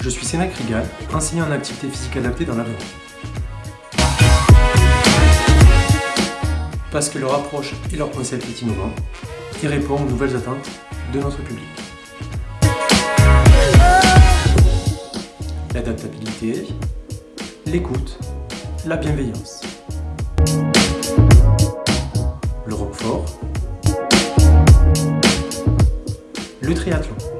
Je suis Sénac Rigal, enseignant en activité physique adaptée dans l'Aveyron. Parce que leur approche et leur concept est innovant et répond aux nouvelles attentes de notre public. L'adaptabilité, l'écoute, la bienveillance. Le roquefort, le triathlon.